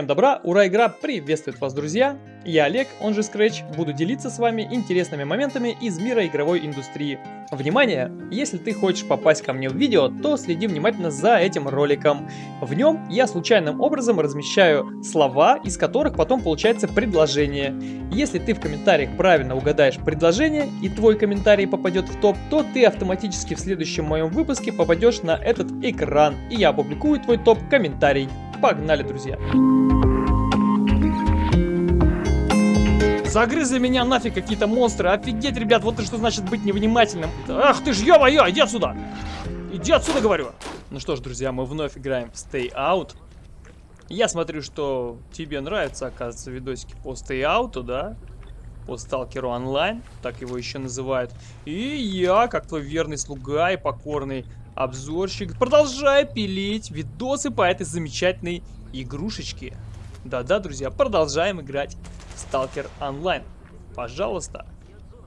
Всем добра, ура, игра приветствует вас, друзья! Я Олег, он же Scratch, буду делиться с вами интересными моментами из мира игровой индустрии. Внимание! Если ты хочешь попасть ко мне в видео, то следи внимательно за этим роликом. В нем я случайным образом размещаю слова, из которых потом получается предложение. Если ты в комментариях правильно угадаешь предложение и твой комментарий попадет в топ, то ты автоматически в следующем моем выпуске попадешь на этот экран, и я опубликую твой топ-комментарий. Погнали, друзья! Загрызли меня нафиг какие-то монстры. Офигеть, ребят, вот это что значит быть невнимательным. Ах ты ж, ё-моё, иди отсюда! Иди отсюда, говорю! Ну что ж, друзья, мы вновь играем в Stay Out. Я смотрю, что тебе нравятся, оказывается, видосики по Stay Out, да? По Сталкеру онлайн, так его еще называют. И я, как твой верный слуга и покорный обзорщик, продолжаю пилить видосы по этой замечательной игрушечке. Да-да, друзья, продолжаем играть в Сталкер онлайн. Пожалуйста,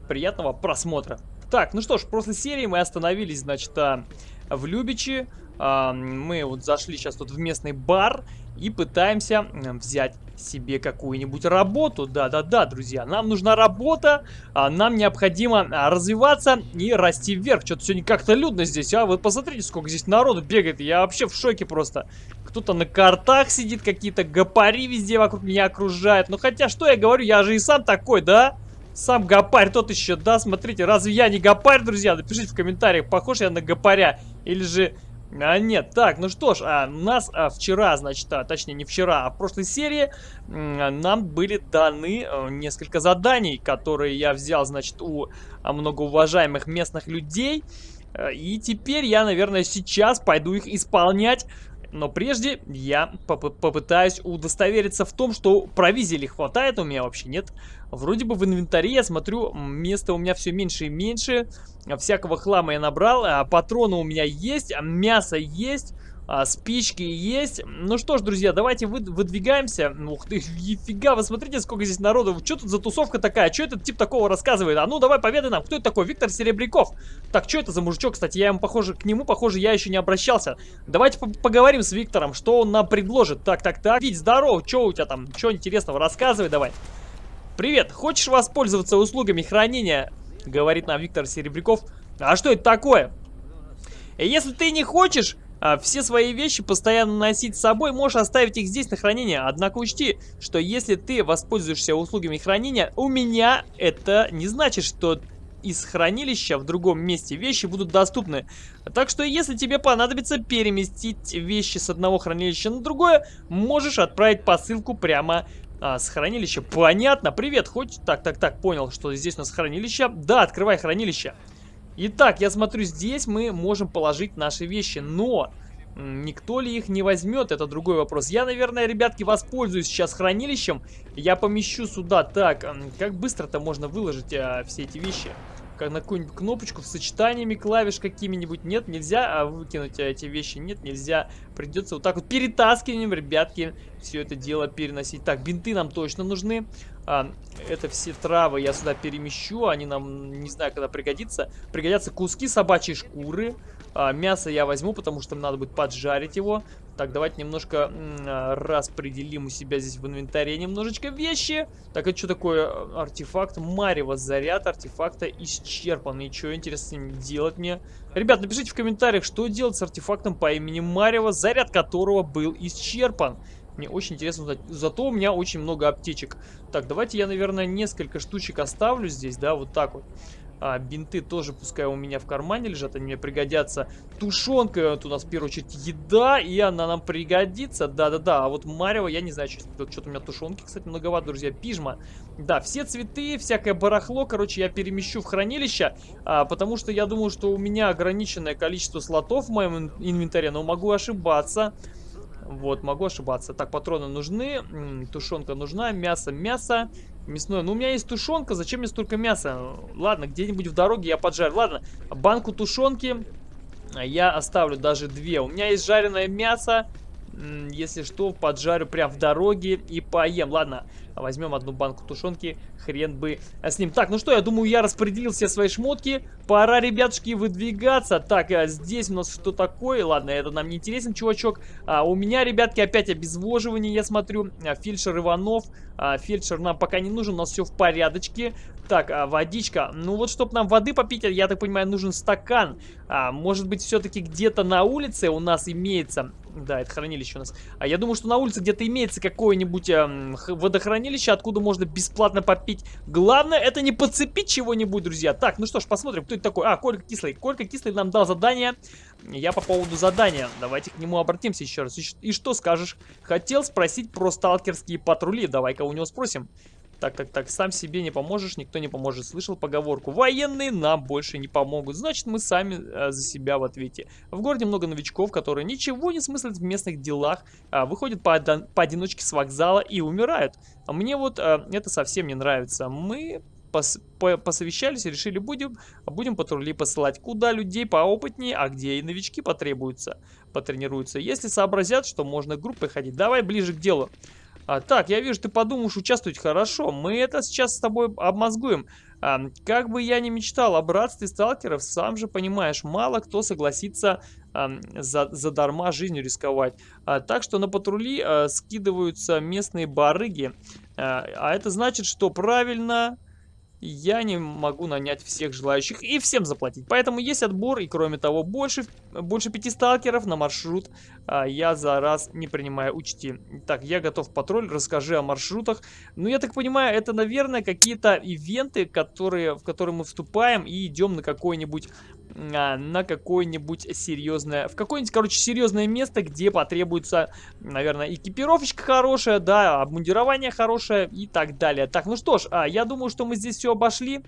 приятного просмотра. Так, ну что ж, в прошлой серии мы остановились, значит, а, в Любичи. А, мы вот зашли сейчас тут в местный бар и пытаемся взять себе какую-нибудь работу. Да-да-да, друзья, нам нужна работа, а нам необходимо а, развиваться и расти вверх. Что-то сегодня как-то людно здесь, а? Вы посмотрите, сколько здесь народу бегает. Я вообще в шоке просто. Кто-то на картах сидит, какие-то гопари везде вокруг меня окружают. Ну хотя, что я говорю, я же и сам такой, да? Сам гопарь тот еще, да? Смотрите, разве я не гопарь, друзья? Напишите в комментариях, похож я на гопаря. Или же а, нет, так, ну что ж, а, нас а, вчера, значит, а, точнее не вчера, а в прошлой серии а, нам были даны а, несколько заданий, которые я взял, значит, у а, многоуважаемых местных людей. А, и теперь я, наверное, сейчас пойду их исполнять. Но прежде я поп попытаюсь удостовериться в том, что провизии ли хватает у меня вообще, нет? Вроде бы в инвентаре я смотрю, места у меня все меньше и меньше. Всякого хлама я набрал, а патроны у меня есть, мясо есть а, спички есть. Ну что ж, друзья, давайте вы, выдвигаемся. Ух ты, нифига, вы смотрите, сколько здесь народу. Что тут за тусовка такая? Что этот тип такого рассказывает? А ну, давай поведай нам, кто это такой? Виктор Серебряков. Так, что это за мужичок, кстати? Я ему, похоже, к нему, похоже, я еще не обращался. Давайте по поговорим с Виктором, что он нам предложит. Так, так, так. Вить, здорово, что у тебя там? Что интересного? Рассказывай давай. Привет, хочешь воспользоваться услугами хранения? Говорит нам Виктор Серебряков. А что это такое? Если ты не хочешь, все свои вещи постоянно носить с собой, можешь оставить их здесь на хранение. Однако учти, что если ты воспользуешься услугами хранения, у меня это не значит, что из хранилища в другом месте вещи будут доступны. Так что если тебе понадобится переместить вещи с одного хранилища на другое, можешь отправить посылку прямо а, с хранилища. Понятно, привет, хоть... Так, так, так, понял, что здесь у нас хранилище. Да, открывай хранилище. Итак, я смотрю, здесь мы можем положить наши вещи, но никто ли их не возьмет, это другой вопрос. Я, наверное, ребятки, воспользуюсь сейчас хранилищем. Я помещу сюда. Так, как быстро-то можно выложить а, все эти вещи? как на какую-нибудь кнопочку с сочетаниями клавиш какими-нибудь. Нет, нельзя а выкинуть эти вещи. Нет, нельзя. Придется вот так вот перетаскиванием, ребятки, все это дело переносить. Так, бинты нам точно нужны. А, это все травы я сюда перемещу. Они нам, не знаю, когда пригодится. Пригодятся куски собачьей шкуры. А, мясо я возьму, потому что надо будет поджарить его. Так, давайте немножко а, распределим у себя здесь в инвентаре немножечко вещи. Так, это что такое артефакт? Марево, заряд артефакта исчерпан. И что интересно с ним делать мне? Ребят, напишите в комментариях, что делать с артефактом по имени Марево, заряд которого был исчерпан. Мне очень интересно узнать. Зато у меня очень много аптечек. Так, давайте я, наверное, несколько штучек оставлю здесь, да, вот так вот. А, бинты тоже пускай у меня в кармане лежат, они мне пригодятся. Тушенка, это у нас в первую очередь еда, и она нам пригодится. Да-да-да, а вот Марева, я не знаю, что-то что у меня тушенки, кстати, многовато, друзья. Пижма. Да, все цветы, всякое барахло, короче, я перемещу в хранилище, а, потому что я думаю, что у меня ограниченное количество слотов в моем инвентаре, но могу ошибаться. Вот, могу ошибаться. Так, патроны нужны, тушенка нужна, мясо, мясо, мясное. Ну, у меня есть тушенка, зачем мне столько мяса? Ладно, где-нибудь в дороге я поджарю. Ладно, банку тушенки я оставлю даже две. У меня есть жареное мясо, если что, поджарю прям в дороге и поем. Ладно, возьмем одну банку тушенки, хрен бы с ним. Так, ну что, я думаю, я распределил все свои шмотки. Пора, ребятушки, выдвигаться. Так, а здесь у нас что такое? Ладно, это нам не интересен, чувачок. А, у меня, ребятки, опять обезвоживание, я смотрю. А, фельдшер Иванов. А, фельдшер нам пока не нужен, у нас все в порядочке. Так, а, водичка. Ну вот, чтобы нам воды попить, я так понимаю, нужен стакан. А, может быть, все-таки где-то на улице у нас имеется... Да, это хранилище у нас. А я думаю, что на улице где-то имеется какое-нибудь э, водохранилище, откуда можно бесплатно попить. Главное, это не подцепить чего-нибудь, друзья. Так, ну что ж, посмотрим, кто это такой. А, Колька Кислый. Колька Кислый нам дал задание. Я по поводу задания. Давайте к нему обратимся еще раз. И, и что скажешь? Хотел спросить про сталкерские патрули. Давай-ка у него спросим. Так, так, так, сам себе не поможешь, никто не поможет. Слышал поговорку. Военные нам больше не помогут. Значит, мы сами э, за себя в ответе. В городе много новичков, которые ничего не смыслят в местных делах, э, выходят по поодиночке с вокзала и умирают. А мне вот э, это совсем не нравится. Мы пос по посовещались и решили, будем, будем патрули посылать куда людей поопытнее, а где и новички потребуются, потренируются. Если сообразят, что можно группой ходить, давай ближе к делу. А, так, я вижу, ты подумаешь участвовать хорошо. Мы это сейчас с тобой обмозгуем. А, как бы я ни мечтал о братстве сталкеров, сам же понимаешь, мало кто согласится а, за, задарма жизнью рисковать. А, так что на патрули а, скидываются местные барыги. А, а это значит, что правильно я не могу нанять всех желающих и всем заплатить. Поэтому есть отбор, и кроме того, больше, больше пяти сталкеров на маршрут а, я за раз не принимаю, учти. Так, я готов патруль, расскажи о маршрутах. Ну, я так понимаю, это, наверное, какие-то ивенты, которые, в которые мы вступаем и идем на какой-нибудь на какое-нибудь серьезное, в какое-нибудь, короче, серьезное место, где потребуется, наверное, экипировочка хорошая, да, обмундирование хорошее и так далее. Так, ну что ж, а, я думаю, что мы здесь все обошли.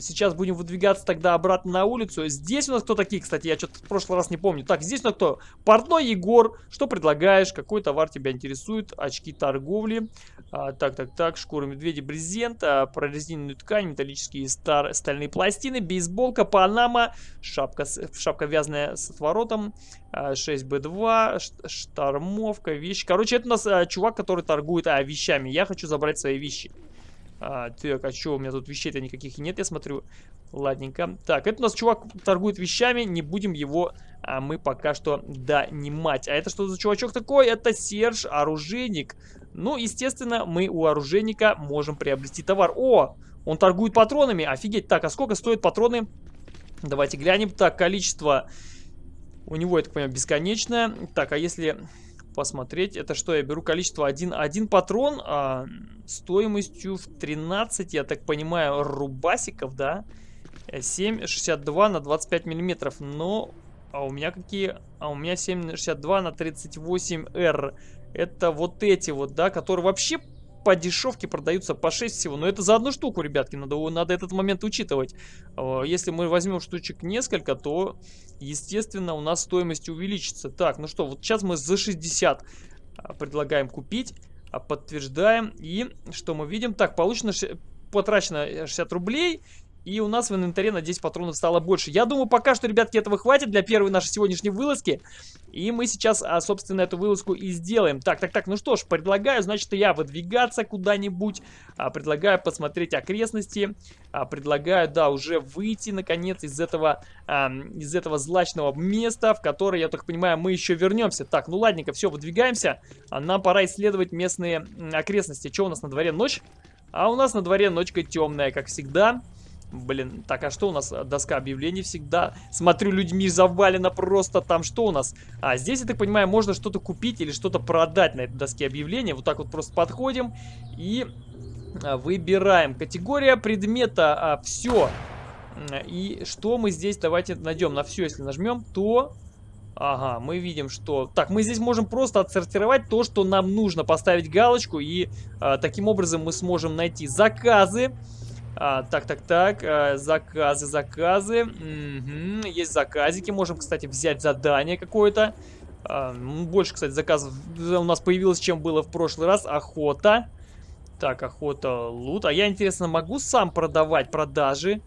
Сейчас будем выдвигаться тогда обратно на улицу. Здесь у нас кто такие, кстати, я что-то в прошлый раз не помню. Так, здесь у нас кто? Портной Егор. Что предлагаешь? Какой товар тебя интересует? Очки торговли. А, так, так, так. Шкура медведя, брезент. А, прорезиненную ткань, металлические стар стальные пластины, бейсболка, панама, шапка, шапка вязаная с отворотом. 6B2, а, штормовка, вещи. Короче, это у нас а, чувак, который торгует а, вещами. Я хочу забрать свои вещи. А, так, а что, у меня тут вещей-то никаких нет, я смотрю. Ладненько. Так, это у нас чувак торгует вещами, не будем его а, мы пока что донимать. А это что за чувачок такой? Это Серж, оружейник. Ну, естественно, мы у оружейника можем приобрести товар. О, он торгует патронами, офигеть. Так, а сколько стоят патроны? Давайте глянем. Так, количество у него, я так понимаю, бесконечное. Так, а если посмотреть. Это что, я беру количество один, один патрон а, стоимостью в 13, я так понимаю, рубасиков, да? 7,62 на 25 миллиметров. Но а у меня какие? А у меня 7,62 на 38R. Это вот эти вот, да, которые вообще по дешевке продаются по 6 всего. Но это за одну штуку, ребятки, надо, надо этот момент учитывать. А, если мы возьмем штучек несколько, то, естественно, у нас стоимость увеличится. Так, ну что, вот сейчас мы за 60 а, предлагаем купить. А, подтверждаем. И что мы видим? Так, получено потрачено 60 рублей. И у нас в инвентаре на 10 патронов стало больше. Я думаю, пока что, ребятки, этого хватит для первой нашей сегодняшней вылазки. И мы сейчас, а, собственно, эту вылазку и сделаем. Так, так, так, ну что ж, предлагаю, значит, я выдвигаться куда-нибудь. А, предлагаю посмотреть окрестности. А, предлагаю, да, уже выйти, наконец, из этого, из этого злачного места, в которое, я так понимаю, мы еще вернемся. Так, ну ладненько, все, выдвигаемся. Нам пора исследовать местные окрестности. Что у нас на дворе? Ночь? А у нас на дворе ночка темная, как всегда. Блин, так, а что у нас? Доска объявлений всегда. Смотрю, людьми завалено просто. Там что у нас? А, здесь, я так понимаю, можно что-то купить или что-то продать на этой доске объявлений. Вот так вот просто подходим и а, выбираем. Категория предмета. А, все. И что мы здесь, давайте найдем. На все, если нажмем, то... Ага, мы видим, что... Так, мы здесь можем просто отсортировать то, что нам нужно. Поставить галочку, и а, таким образом мы сможем найти заказы. А, так, так, так, а, заказы, заказы. Угу, есть заказики, можем, кстати, взять задание какое-то. А, больше, кстати, заказов у нас появилось, чем было в прошлый раз. Охота. Так, охота, лут. А я, интересно, могу сам продавать продажи?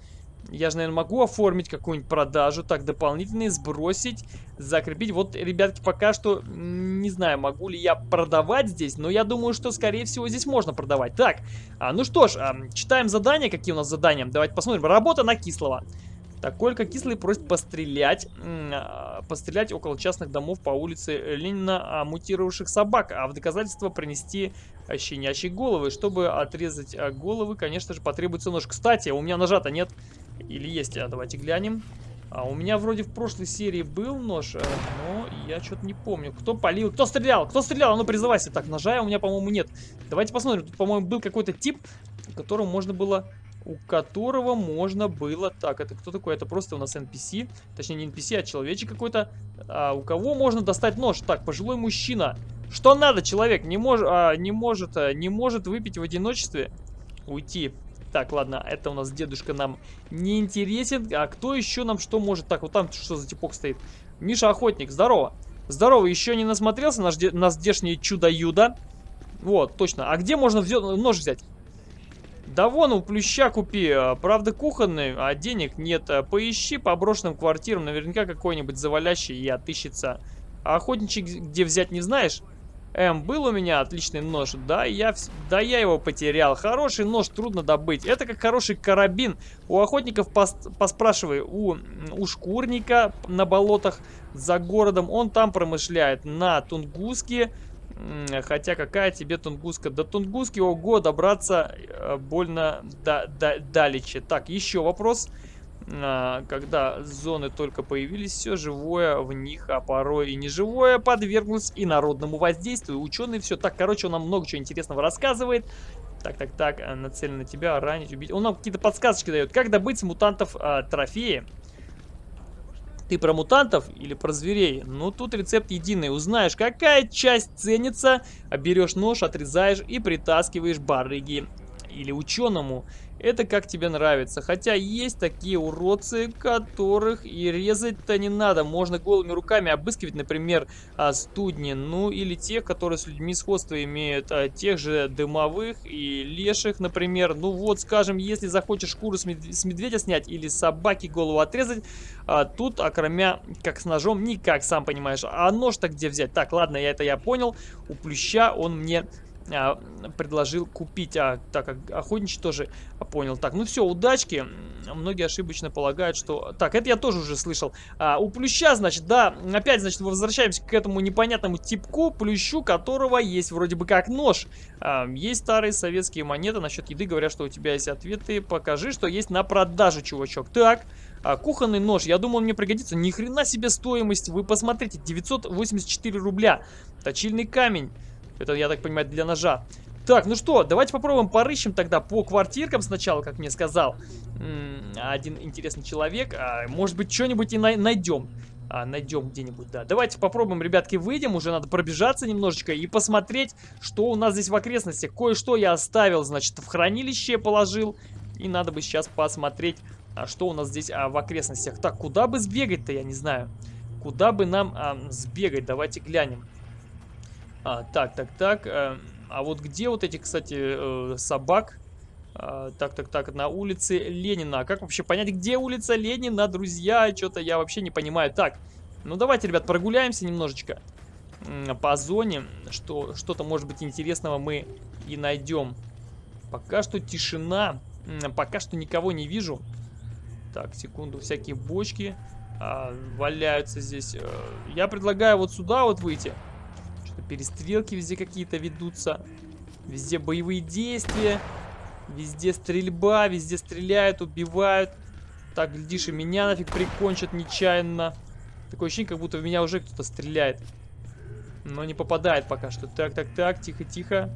Я же, наверное, могу оформить какую-нибудь продажу. Так, дополнительные сбросить, закрепить. Вот, ребятки, пока что не знаю, могу ли я продавать здесь, но я думаю, что, скорее всего, здесь можно продавать. Так, а, ну что ж, а, читаем задания. Какие у нас задания? Давайте посмотрим. Работа на кислого. Так, Колька Кислый просит пострелять, а, пострелять около частных домов по улице Ленина а, мутировавших собак, а в доказательство принести а, щенячьи головы. Чтобы отрезать головы, конечно же, потребуется нож. Кстати, у меня ножа-то нет. Или есть, а давайте глянем. А у меня вроде в прошлой серии был нож, но я что-то не помню. Кто полил? Кто стрелял? Кто стрелял? А ну призывайся. Так, ножа у меня, по-моему, нет. Давайте посмотрим. Тут, по-моему, был какой-то тип, которому можно было у которого можно было... Так, это кто такой? Это просто у нас NPC. Точнее, не NPC, а человечек какой-то. А у кого можно достать нож? Так, пожилой мужчина. Что надо, человек? Не, мож... а, не, может, а, не может выпить в одиночестве? Уйти. Так, ладно, это у нас дедушка нам не интересен. А кто еще нам что может? Так, вот там что за типок стоит? Миша Охотник, здорово. Здорово, еще не насмотрелся на, на здешнее чудо-юдо? Вот, точно. А где можно взять, нож взять? Да вон у плюща купи, а, правда кухонный, а денег нет. А, поищи по брошенным квартирам, наверняка какой-нибудь завалящий и отыщется. А охотничек где взять не знаешь? Эм, был у меня отличный нож, да я, да я его потерял. Хороший нож трудно добыть. Это как хороший карабин. У охотников пос, поспрашивай, у, у шкурника на болотах за городом, он там промышляет. На Тунгуске Хотя какая тебе Тунгуска? До Тунгуски, ого, добраться э, больно да, да, далече. Так, еще вопрос. А, когда зоны только появились, все живое в них, а порой и неживое, подверглось и народному воздействию. Ученые все так, короче, он нам много чего интересного рассказывает. Так, так, так, э, нацелен на тебя, ранить, убить. Он нам какие-то подсказочки дает. Как добыть мутантов а, трофеи? Ты про мутантов или про зверей? Ну, тут рецепт единый. Узнаешь, какая часть ценится, а берешь нож, отрезаешь и притаскиваешь барыги или ученому. Это как тебе нравится. Хотя есть такие уродцы, которых и резать-то не надо. Можно голыми руками обыскивать, например, а, студни. Ну или тех, которые с людьми сходство имеют. А, тех же дымовых и леших, например. Ну вот, скажем, если захочешь шкуру с, мед с медведя снять или собаки голову отрезать, а, тут, окромя как с ножом, никак, сам понимаешь. А нож-то где взять? Так, ладно, я это я понял. У плюща он мне а, предложил купить. А так как охотничий тоже понял. Так, ну все, удачки. Многие ошибочно полагают, что... Так, это я тоже уже слышал. А, у плюща, значит, да, опять, значит, возвращаемся к этому непонятному типку, плющу, которого есть вроде бы как нож. А, есть старые советские монеты насчет еды. Говорят, что у тебя есть ответы. Покажи, что есть на продажу, чувачок. Так, а, кухонный нож. Я думал, он мне пригодится. Ни хрена себе стоимость. Вы посмотрите, 984 рубля. Точильный камень. Это, я так понимаю, для ножа. Так, ну что, давайте попробуем порыщем тогда по квартиркам сначала, как мне сказал один интересный человек. А, может быть, что-нибудь и на найдем. А, найдем где-нибудь, да. Давайте попробуем, ребятки, выйдем. Уже надо пробежаться немножечко и посмотреть, что у нас здесь в окрестностях. Кое-что я оставил, значит, в хранилище положил. И надо бы сейчас посмотреть, а, что у нас здесь а, в окрестностях. Так, куда бы сбегать-то, я не знаю. Куда бы нам а, сбегать? Давайте глянем. А, так, так, так. А, а вот где вот эти, кстати, э, собак? А, так, так, так, на улице Ленина. А как вообще понять, где улица Ленина, друзья? Что-то я вообще не понимаю. Так, ну давайте, ребят, прогуляемся немножечко по зоне. Что, Что-то, может быть, интересного мы и найдем. Пока что тишина. Пока что никого не вижу. Так, секунду, всякие бочки а, валяются здесь. Э, я предлагаю вот сюда вот выйти. Перестрелки везде какие-то ведутся. Везде боевые действия. Везде стрельба, везде стреляют, убивают. Так, глядишь, и меня нафиг прикончат нечаянно. Такое ощущение, как будто в меня уже кто-то стреляет. Но не попадает пока что. Так, так, так, тихо-тихо.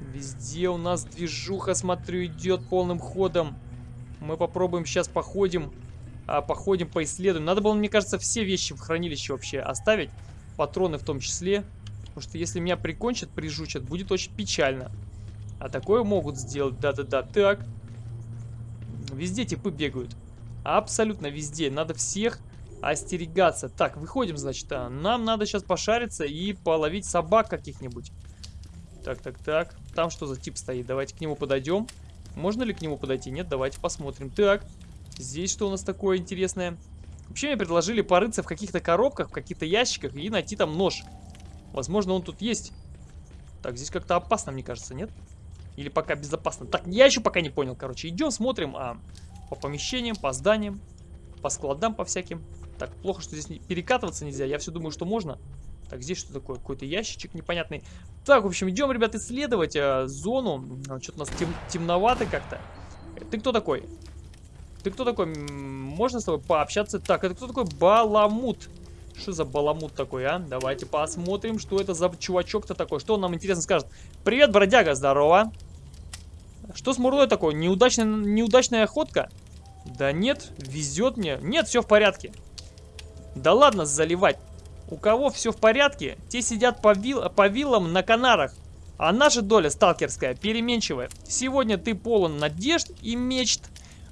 Везде у нас движуха, смотрю, идет полным ходом. Мы попробуем сейчас походим. А, походим, поисследуем. Надо было, мне кажется, все вещи в хранилище вообще оставить. Патроны в том числе. Потому что если меня прикончат, прижучат, будет очень печально. А такое могут сделать, да-да-да. Так. Везде типы бегают. Абсолютно везде. Надо всех остерегаться. Так, выходим, значит. А, нам надо сейчас пошариться и половить собак каких-нибудь. Так, так, так. Там что за тип стоит? Давайте к нему подойдем. Можно ли к нему подойти? Нет, давайте посмотрим. Так, здесь что у нас такое интересное? Вообще мне предложили порыться в каких-то коробках, в каких-то ящиках и найти там нож. Возможно, он тут есть. Так, здесь как-то опасно, мне кажется, нет? Или пока безопасно? Так, я еще пока не понял, короче. Идем, смотрим а, по помещениям, по зданиям, по складам, по всяким. Так, плохо, что здесь перекатываться нельзя. Я все думаю, что можно. Так, здесь что такое? Какой-то ящичек непонятный. Так, в общем, идем, ребят, исследовать э, зону. А, Что-то у нас тем, темновато как-то. Ты кто такой? Ты кто такой? Можно с тобой пообщаться? Так, это кто такой? Баламут. Что за баламут такой, а? Давайте посмотрим, что это за чувачок-то такой. Что он нам интересно скажет? Привет, бродяга, здорово. Что с Мурлой такое? Неудачная, неудачная охотка? Да нет, везет мне. Нет, все в порядке. Да ладно заливать. У кого все в порядке, те сидят по, вил по виллам на Канарах. А наша доля сталкерская, переменчивая. Сегодня ты полон надежд и мечт.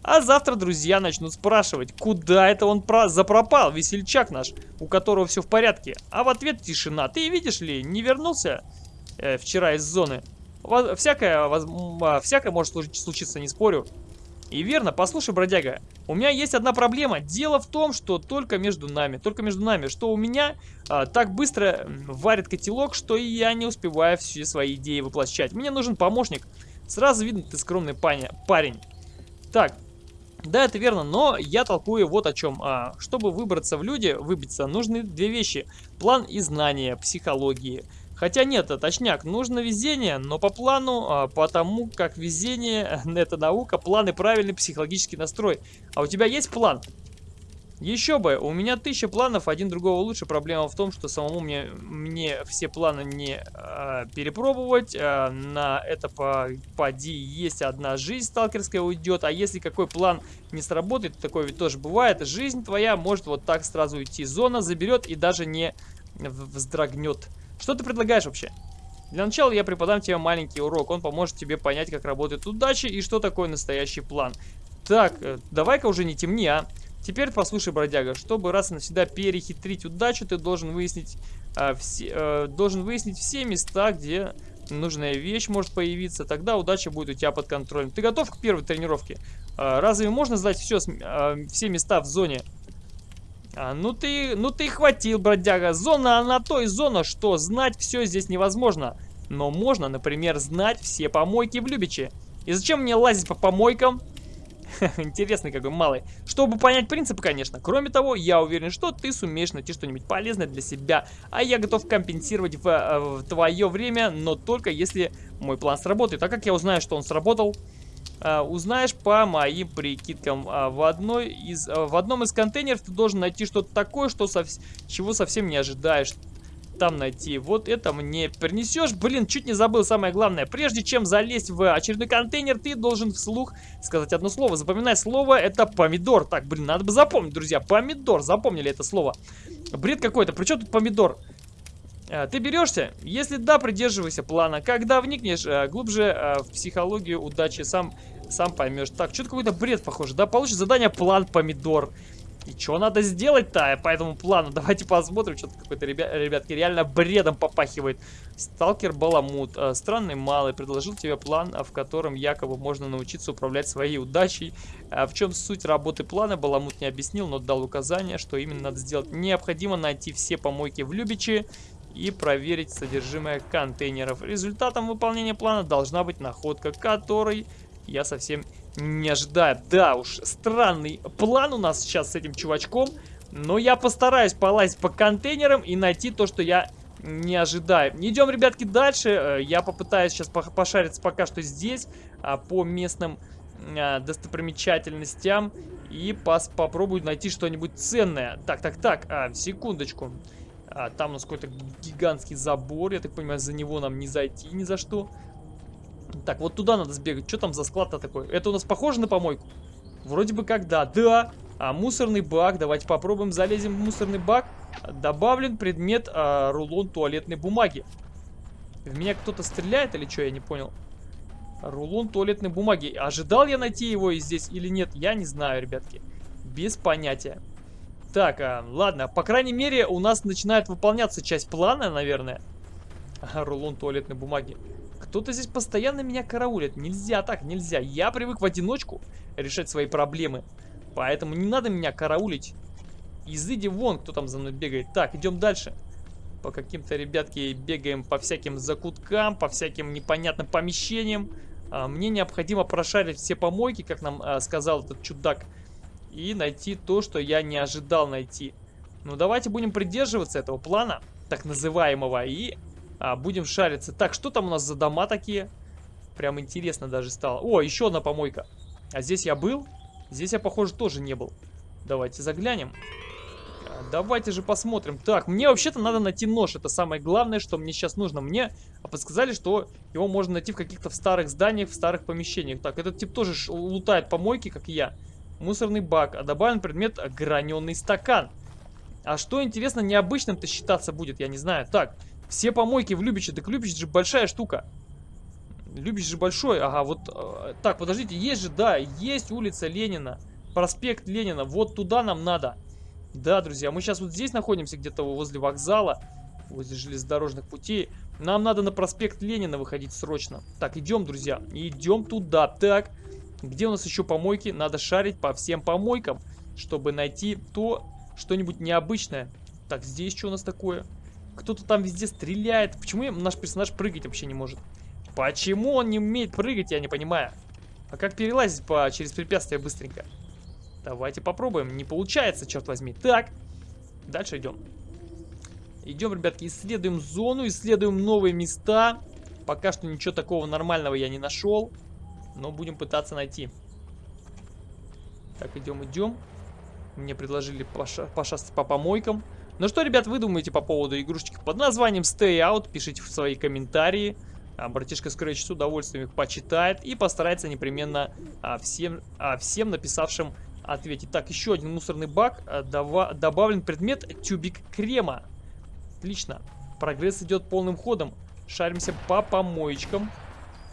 А завтра друзья начнут спрашивать, куда это он про запропал, весельчак наш, у которого все в порядке. А в ответ тишина. Ты видишь ли, не вернулся э, вчера из зоны? Всякое, воз... всякое может случиться, не спорю. И верно, послушай, бродяга, у меня есть одна проблема. Дело в том, что только между нами, только между нами, что у меня а, так быстро варит котелок, что я не успеваю все свои идеи воплощать. Мне нужен помощник. Сразу видно, ты скромный паня, парень. Так, да, это верно, но я толкую вот о чем. А, чтобы выбраться в люди, выбиться, нужны две вещи. План и знания психологии. Хотя нет, точняк, нужно везение, но по плану, а, потому как везение это наука, план и правильный психологический настрой. А у тебя есть план? Еще бы, у меня тысяча планов, один другого лучше. Проблема в том, что самому мне, мне все планы не э, перепробовать. Э, на это по, поди есть одна жизнь сталкерская уйдет. А если какой план не сработает, такое ведь тоже бывает, жизнь твоя может вот так сразу уйти. Зона заберет и даже не вздрогнет. Что ты предлагаешь вообще? Для начала я преподам тебе маленький урок. Он поможет тебе понять, как работает удача и что такое настоящий план. Так, э, давай-ка уже не темни, а. Теперь послушай, бродяга, чтобы раз и навсегда перехитрить удачу, ты должен выяснить, а, все, а, должен выяснить все места, где нужная вещь может появиться. Тогда удача будет у тебя под контролем. Ты готов к первой тренировке? А, разве можно знать все, а, все места в зоне? А, ну ты, ну ты хватил, бродяга. Зона, она то и зона, что знать все здесь невозможно. Но можно, например, знать все помойки в Любиче. И зачем мне лазить по помойкам? Интересный какой малый. Чтобы понять принципы, конечно. Кроме того, я уверен, что ты сумеешь найти что-нибудь полезное для себя. А я готов компенсировать в, э, в твое время, но только если мой план сработает. А как я узнаю, что он сработал? Uh, узнаешь по моим прикидкам. Uh, в, одной из, в одном из контейнеров ты должен найти что-то такое, что сов чего совсем не ожидаешь там найти. Вот это мне принесешь. Блин, чуть не забыл самое главное. Прежде чем залезть в очередной контейнер, ты должен вслух сказать одно слово. Запоминай слово, это помидор. Так, блин, надо бы запомнить, друзья. Помидор, запомнили это слово. Бред какой-то. Причем тут помидор? А, ты берешься? Если да, придерживайся плана. Когда вникнешь а, глубже а, в психологию удачи, сам, сам поймешь. Так, что-то какой-то бред похоже, да? Получишь задание план помидор. И что надо сделать-то по этому плану? Давайте посмотрим. Что-то какой-то, ребя ребятки, реально бредом попахивает. Сталкер Баламут. Э, странный малый. Предложил тебе план, в котором якобы можно научиться управлять своей удачей. А в чем суть работы плана, Баламут не объяснил, но дал указание, что именно надо сделать. Необходимо найти все помойки в Любичи и проверить содержимое контейнеров. Результатом выполнения плана должна быть находка, которой я совсем не ожидаю. Да уж, странный план у нас сейчас с этим чувачком. Но я постараюсь полазить по контейнерам и найти то, что я не ожидаю. Идем, ребятки, дальше. Э, я попытаюсь сейчас пошариться пока что здесь, а, по местным а, достопримечательностям. И пос попробую найти что-нибудь ценное. Так, так, так, а, секундочку. Там у нас какой-то гигантский забор. Я так понимаю, за него нам не зайти ни за что. Так, вот туда надо сбегать. Что там за склад-то такой? Это у нас похоже на помойку? Вроде бы как да. Да! А мусорный бак. Давайте попробуем залезем в мусорный бак. Добавлен предмет а, рулон туалетной бумаги. В меня кто-то стреляет или что? Я не понял. Рулон туалетной бумаги. Ожидал я найти его здесь или нет? Я не знаю, ребятки. Без понятия. Так, а, ладно. По крайней мере, у нас начинает выполняться часть плана, наверное. Рулон туалетной бумаги. Кто-то здесь постоянно меня караулит. Нельзя так, нельзя. Я привык в одиночку решать свои проблемы. Поэтому не надо меня караулить. Изыди вон, кто там за мной бегает. Так, идем дальше. По каким-то, ребятки, бегаем по всяким закуткам, по всяким непонятным помещениям. А, мне необходимо прошарить все помойки, как нам а, сказал этот чудак. И найти то, что я не ожидал найти. Ну, давайте будем придерживаться этого плана, так называемого, и а, будем шариться. Так, что там у нас за дома такие? Прям интересно даже стало. О, еще одна помойка. А здесь я был? Здесь я, похоже, тоже не был. Давайте заглянем. Давайте же посмотрим. Так, мне вообще-то надо найти нож. Это самое главное, что мне сейчас нужно. Мне подсказали, что его можно найти в каких-то старых зданиях, в старых помещениях. Так, этот тип тоже лутает помойки, как и я. Мусорный бак. А добавлен предмет граненый стакан. А что, интересно, необычным-то считаться будет, я не знаю. Так, все помойки в Любиче. Так Любич же большая штука. Любич же большой. Ага, вот... Э, так, подождите, есть же, да, есть улица Ленина. Проспект Ленина. Вот туда нам надо. Да, друзья, мы сейчас вот здесь находимся, где-то возле вокзала, возле железнодорожных путей. Нам надо на проспект Ленина выходить срочно. Так, идем, друзья, идем туда. Так, где у нас еще помойки? Надо шарить по всем помойкам, чтобы найти то, что-нибудь необычное. Так, здесь что у нас такое? Кто-то там везде стреляет. Почему наш персонаж прыгать вообще не может? Почему он не умеет прыгать, я не понимаю. А как перелазить по, через препятствия быстренько? Давайте попробуем. Не получается, черт возьми. Так, дальше идем. Идем, ребятки, исследуем зону, исследуем новые места. Пока что ничего такого нормального я не нашел. Но будем пытаться найти. Так, идем, идем. Мне предложили поша пошастать по помойкам. Ну что, ребят, вы думаете по поводу игрушечки под названием Stay Out? Пишите в свои комментарии. А, братишка Scratch с удовольствием их почитает и постарается непременно а, всем, а, всем написавшим ответить. Так, еще один мусорный бак. Э, добавлен предмет тюбик крема. Отлично. Прогресс идет полным ходом. Шаримся по помоечкам.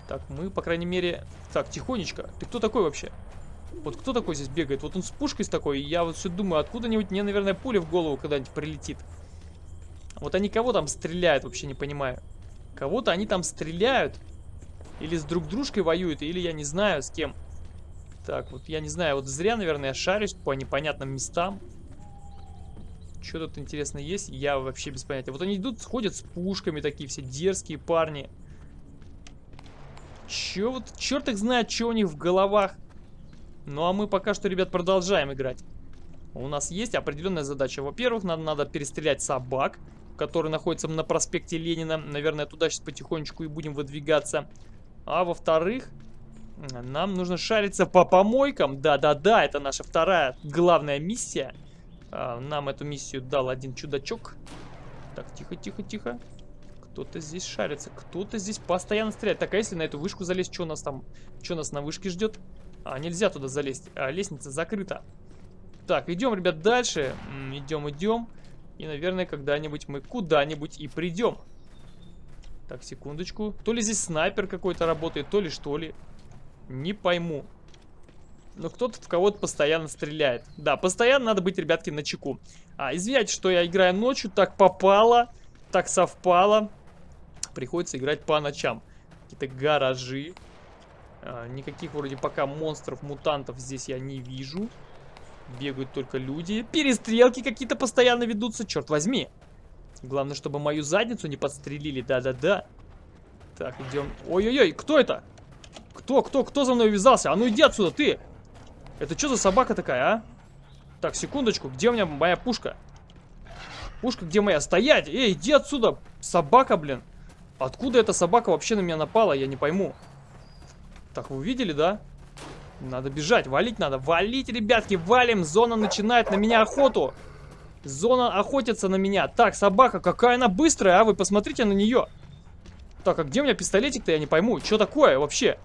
Так, мы, по крайней мере... Так, тихонечко. Ты кто такой вообще? Вот кто такой здесь бегает? Вот он с пушкой с такой. Я вот все думаю, откуда-нибудь мне, наверное, пуля в голову когда-нибудь прилетит. Вот они кого там стреляют, вообще не понимаю. Кого-то они там стреляют. Или с друг дружкой воюют, или я не знаю с кем. Так, вот я не знаю, вот зря, наверное, я шарюсь по непонятным местам. Что тут интересно есть? Я вообще без понятия. Вот они идут, ходят с пушками такие все дерзкие парни. Че вот, черт их знает, что у них в головах. Ну а мы пока что, ребят, продолжаем играть. У нас есть определенная задача. Во-первых, нам надо перестрелять собак, которые находятся на проспекте Ленина. Наверное, туда сейчас потихонечку и будем выдвигаться. А во-вторых, нам нужно шариться по помойкам. Да-да-да, это наша вторая главная миссия. А, нам эту миссию дал один чудачок. Так, тихо-тихо-тихо. Кто-то здесь шарится, кто-то здесь постоянно стреляет. Так, а если на эту вышку залезть, что нас там? Что нас на вышке ждет? А, нельзя туда залезть. А, лестница закрыта. Так, идем, ребят, дальше. Идем, идем. И, наверное, когда-нибудь мы куда-нибудь и придем. Так, секундочку. То ли здесь снайпер какой-то работает, то ли что ли. Не пойму. Но кто-то в кого-то постоянно стреляет. Да, постоянно надо быть, ребятки, на чеку. А, извиняйте, что я играю ночью, так попало, так совпало. Приходится играть по ночам. Какие-то гаражи. А, никаких вроде пока монстров, мутантов здесь я не вижу. Бегают только люди. Перестрелки какие-то постоянно ведутся, черт возьми. Главное, чтобы мою задницу не подстрелили, да-да-да. Так, идем. Ой-ой-ой, кто это? Кто, кто, кто за мной вязался? А ну иди отсюда, ты! Это что за собака такая, а? Так, секундочку, где у меня моя пушка? Пушка где моя? Стоять! Эй, иди отсюда! Собака, блин! Откуда эта собака вообще на меня напала, я не пойму. Так, вы видели, да? Надо бежать, валить надо. Валить, ребятки, валим! Зона начинает на меня охоту! Зона охотится на меня. Так, собака, какая она быстрая, а? Вы посмотрите на нее. Так, а где у меня пистолетик-то, я не пойму. Что такое вообще?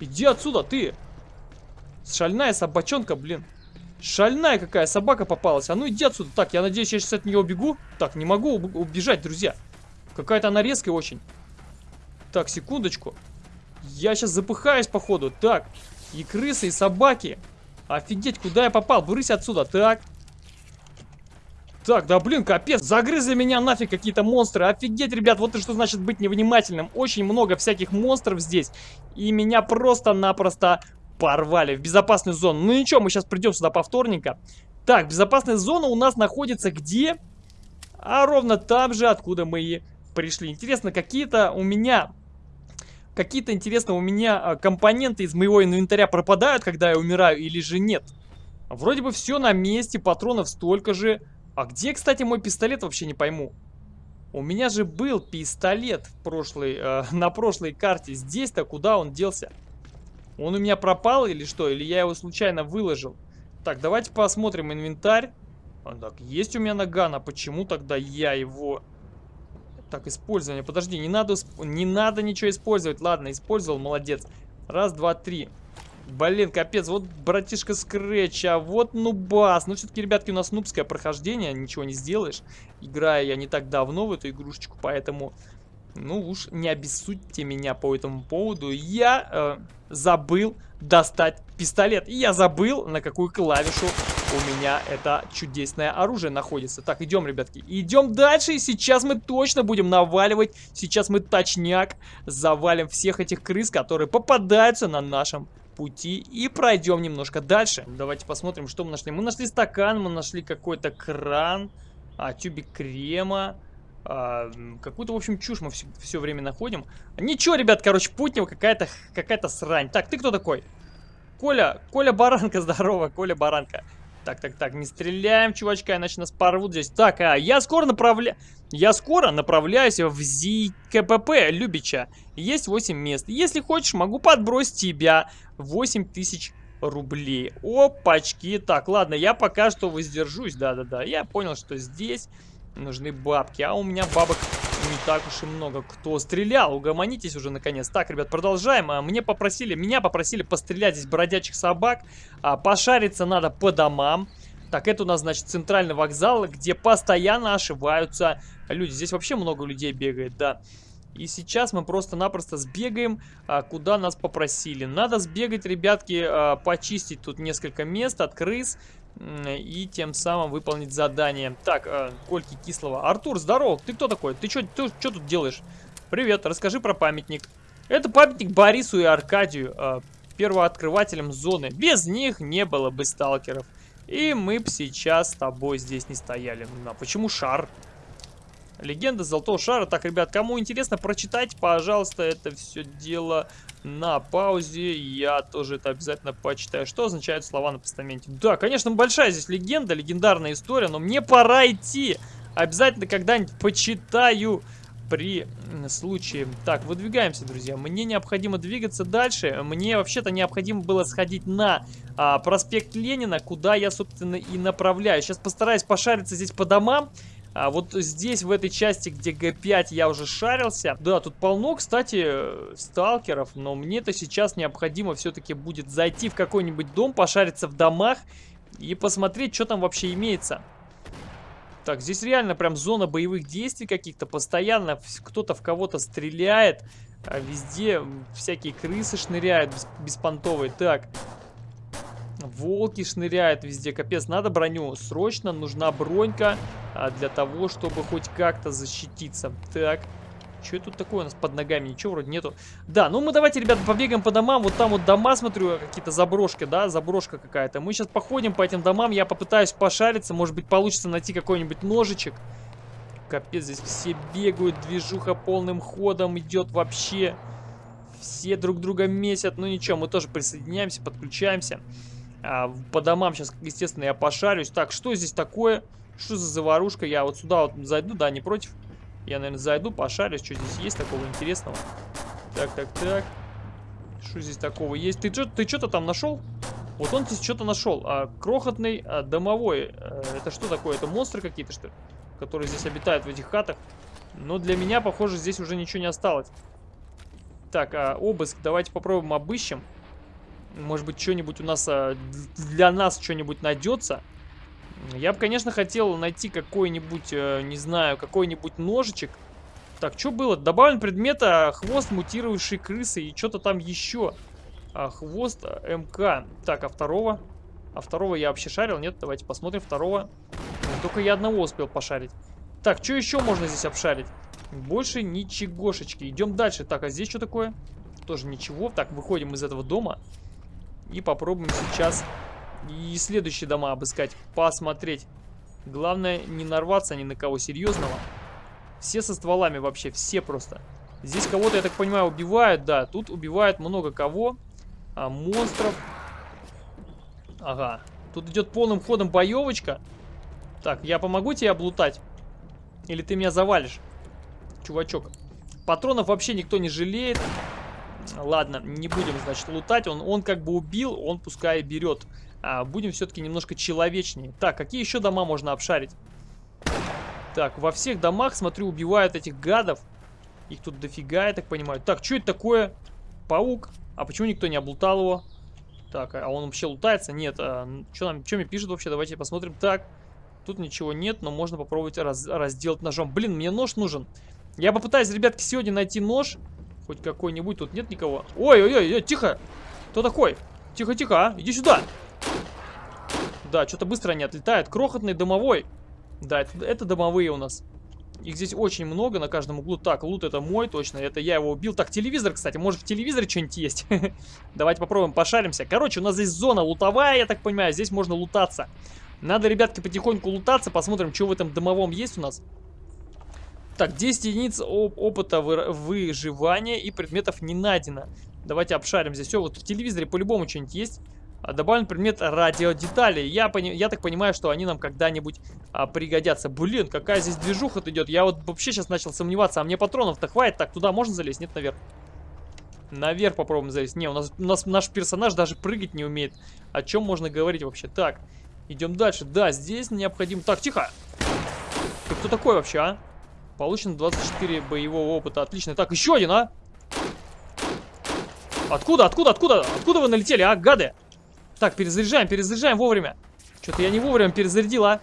Иди отсюда, ты. Шальная собачонка, блин. Шальная какая собака попалась. А ну иди отсюда. Так, я надеюсь, я сейчас от нее убегу. Так, не могу убежать, друзья. Какая-то она резкая очень. Так, секундочку. Я сейчас запыхаюсь, походу. Так, и крысы, и собаки. Офигеть, куда я попал? Брысь отсюда. Так. Так, да блин, капец, загрызли меня нафиг какие-то монстры. Офигеть, ребят, вот и что значит быть невнимательным. Очень много всяких монстров здесь. И меня просто-напросто порвали в безопасную зону. Ну ничего, мы сейчас придем сюда повторненько. Так, безопасная зона у нас находится где? А ровно там же, откуда мы и пришли. Интересно, какие-то у меня... Какие-то, интересно, у меня а, компоненты из моего инвентаря пропадают, когда я умираю, или же нет? Вроде бы все на месте, патронов столько же. А где, кстати, мой пистолет, вообще не пойму. У меня же был пистолет в прошлой, э, на прошлой карте. Здесь-то куда он делся? Он у меня пропал или что? Или я его случайно выложил? Так, давайте посмотрим инвентарь. А, так, есть у меня наган, а почему тогда я его... Так, использование. Подожди, не надо, не надо ничего использовать. Ладно, использовал, молодец. Раз, два, три. Блин, капец, вот братишка Скретч, а вот нубас. Ну, все-таки, ребятки, у нас нубское прохождение, ничего не сделаешь. Играю я не так давно в эту игрушечку, поэтому, ну уж не обессудьте меня по этому поводу. Я э, забыл достать пистолет. И я забыл, на какую клавишу у меня это чудесное оружие находится. Так, идем, ребятки. Идем дальше, и сейчас мы точно будем наваливать. Сейчас мы точняк завалим всех этих крыс, которые попадаются на нашем пути и пройдем немножко дальше. Давайте посмотрим, что мы нашли. Мы нашли стакан, мы нашли какой-то кран, а, тюбик крема. А, Какую-то, в общем, чушь мы все, все время находим. Ничего, ребят, короче, путнего какая-то какая-то срань. Так, ты кто такой? Коля, Коля Баранка, здорово, Коля Баранка. Так, так, так, не стреляем, чувачка, иначе нас порвут здесь. Так, а я скоро направляю... Я скоро направляюсь в ЗКПП Любича. Есть 8 мест. Если хочешь, могу подбросить тебя 8 тысяч рублей. Опачки. Так, ладно, я пока что воздержусь. Да-да-да, я понял, что здесь нужны бабки. А у меня бабок не так уж и много. Кто стрелял? Угомонитесь уже наконец. Так, ребят, продолжаем. А, мне попросили, меня попросили пострелять здесь бродячих собак. А, пошариться надо по домам. Так, это у нас, значит, центральный вокзал, где постоянно ошиваются люди. Здесь вообще много людей бегает, да. И сейчас мы просто-напросто сбегаем, а, куда нас попросили. Надо сбегать, ребятки, а, почистить тут несколько мест от крыс и тем самым выполнить задание. Так, э, Кольки Кислого. Артур, здорово, ты кто такой? Ты что тут делаешь? Привет, расскажи про памятник. Это памятник Борису и Аркадию, э, первооткрывателям зоны. Без них не было бы сталкеров. И мы бы сейчас с тобой здесь не стояли. А почему шар? Легенда Золотого Шара. Так, ребят, кому интересно, прочитайте, пожалуйста, это все дело на паузе. Я тоже это обязательно почитаю. Что означают слова на постаменте? Да, конечно, большая здесь легенда, легендарная история, но мне пора идти. Обязательно когда-нибудь почитаю при случае. Так, выдвигаемся, друзья. Мне необходимо двигаться дальше. Мне вообще-то необходимо было сходить на а, проспект Ленина, куда я, собственно, и направляюсь. Сейчас постараюсь пошариться здесь по домам а вот здесь, в этой части, где Г5, я уже шарился. Да, тут полно, кстати, сталкеров, но мне-то сейчас необходимо все-таки будет зайти в какой-нибудь дом, пошариться в домах и посмотреть, что там вообще имеется. Так, здесь реально прям зона боевых действий каких-то. Постоянно кто-то в кого-то стреляет. А везде всякие крысы шныряют беспонтовые. Так, Волки шныряют везде, капец, надо броню. Срочно нужна бронька а, для того, чтобы хоть как-то защититься. Так, что тут такое у нас под ногами? Ничего вроде нету. Да, ну мы давайте, ребята, побегаем по домам. Вот там вот дома, смотрю, какие-то заброшки, да, заброшка какая-то. Мы сейчас походим по этим домам, я попытаюсь пошариться. Может быть, получится найти какой-нибудь ножичек. Капец, здесь все бегают, движуха полным ходом идет вообще. Все друг друга месят. Ну ничего, мы тоже присоединяемся, подключаемся. А, по домам сейчас, естественно, я пошарюсь. Так, что здесь такое? Что за заварушка? Я вот сюда вот зайду, да, не против? Я, наверное, зайду, пошарюсь. Что здесь есть такого интересного? Так, так, так. Что здесь такого есть? Ты что-то ты что там нашел? Вот он здесь что-то нашел. А, крохотный а, домовой. А, это что такое? Это монстры какие-то, что ли? Которые здесь обитают в этих хатах. Но для меня, похоже, здесь уже ничего не осталось. Так, а, обыск. Давайте попробуем обыщем. Может быть, что-нибудь у нас а, для нас что-нибудь найдется. Я бы, конечно, хотел найти какой-нибудь, э, не знаю, какой-нибудь ножичек. Так, что было? Добавлен предмет а, хвост мутировавшей крысы и что-то там еще. А, хвост МК. Так, а второго? А второго я вообще шарил? Нет, давайте посмотрим второго. Только я одного успел пошарить. Так, что еще можно здесь обшарить? Больше ничегошечки. Идем дальше. Так, а здесь что такое? Тоже ничего. Так, выходим из этого дома. И попробуем сейчас и следующие дома обыскать. Посмотреть. Главное, не нарваться ни на кого серьезного. Все со стволами вообще, все просто. Здесь кого-то, я так понимаю, убивают, да. Тут убивают много кого. А, монстров. Ага. Тут идет полным ходом боевочка. Так, я помогу тебе облутать? Или ты меня завалишь? Чувачок. Патронов вообще никто не жалеет. Ладно, не будем, значит, лутать. Он, он как бы убил, он пускай берет. А, будем все-таки немножко человечнее. Так, какие еще дома можно обшарить? Так, во всех домах, смотрю, убивают этих гадов. Их тут дофига, я так понимаю. Так, что это такое? Паук. А почему никто не облутал его? Так, а он вообще лутается? Нет. А, что нам, что мне пишет вообще? Давайте посмотрим. Так, тут ничего нет, но можно попробовать раз, разделать ножом. Блин, мне нож нужен. Я попытаюсь, ребятки, сегодня найти нож. Хоть какой-нибудь. Тут нет никого. Ой-ой-ой, тихо. Кто такой? Тихо-тихо, а? Иди сюда. Да, что-то быстро они отлетают. Крохотный домовой. Да, это, это домовые у нас. Их здесь очень много на каждом углу. Так, лут это мой точно. Это я его убил. Так, телевизор, кстати. Может в телевизоре что-нибудь есть? Давайте попробуем, пошаримся. Короче, у нас здесь зона лутовая, я так понимаю. Здесь можно лутаться. Надо, ребятки, потихоньку лутаться. Посмотрим, что в этом домовом есть у нас. Так, 10 единиц опыта выживания и предметов не найдено. Давайте обшарим здесь. Все, вот в телевизоре по-любому что-нибудь есть. А, добавлен предмет радиодетали. Я, пони я так понимаю, что они нам когда-нибудь а, пригодятся. Блин, какая здесь движуха идет. Я вот вообще сейчас начал сомневаться. А мне патронов-то хватит? Так, туда можно залезть? Нет, наверх. Наверх попробуем залезть. Не, у нас, у нас наш персонаж даже прыгать не умеет. О чем можно говорить вообще? Так, идем дальше. Да, здесь необходимо... Так, тихо! Ты кто такой вообще, а? Получено 24 боевого опыта. Отлично. Так, еще один, а? Откуда, откуда, откуда? Откуда вы налетели, а, гады? Так, перезаряжаем, перезаряжаем вовремя. Что-то я не вовремя перезарядил, а.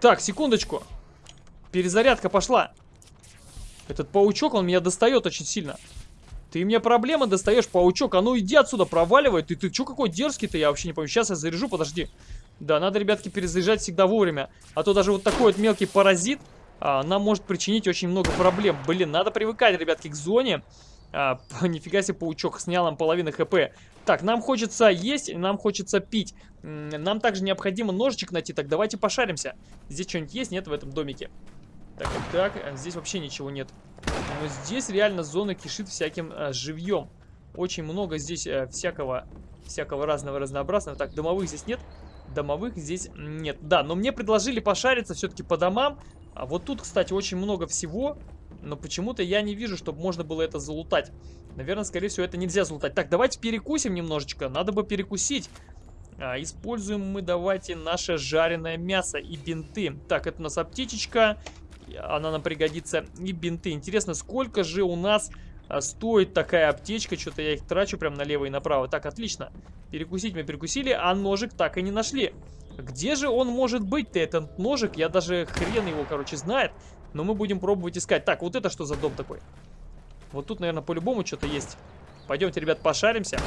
Так, секундочку. Перезарядка пошла. Этот паучок, он меня достает очень сильно. Ты мне проблемы достаешь, паучок. А ну иди отсюда, проваливай. Ты, ты что какой дерзкий-то? Я вообще не помню. Сейчас я заряжу, подожди. Да, надо, ребятки, перезаряжать всегда вовремя. А то даже вот такой вот мелкий паразит а, нам может причинить очень много проблем. Блин, надо привыкать, ребятки, к зоне. А, нифига себе, паучок снял нам половину хп. Так, нам хочется есть, нам хочется пить. Нам также необходимо ножичек найти. Так, давайте пошаримся. Здесь что-нибудь есть? Нет в этом домике. Так, так, а здесь вообще ничего нет. Но здесь реально зона кишит всяким а, живьем. Очень много здесь а, всякого, всякого разного разнообразного. Так, домовых здесь нет. Домовых здесь нет. Да, но мне предложили пошариться все-таки по домам. А вот тут, кстати, очень много всего. Но почему-то я не вижу, чтобы можно было это залутать. Наверное, скорее всего, это нельзя залутать. Так, давайте перекусим немножечко. Надо бы перекусить. А, используем мы, давайте, наше жареное мясо и бинты. Так, это у нас аптечечка. Она нам пригодится. И бинты. Интересно, сколько же у нас а, стоит такая аптечка? Что-то я их трачу прям налево и направо. Так, отлично. Перекусить мы перекусили, а ножик так и не нашли. Где же он может быть-то, этот ножик? Я даже хрен его, короче, знает. Но мы будем пробовать искать. Так, вот это что за дом такой? Вот тут, наверное, по-любому что-то есть. Пойдемте, ребят, пошаримся.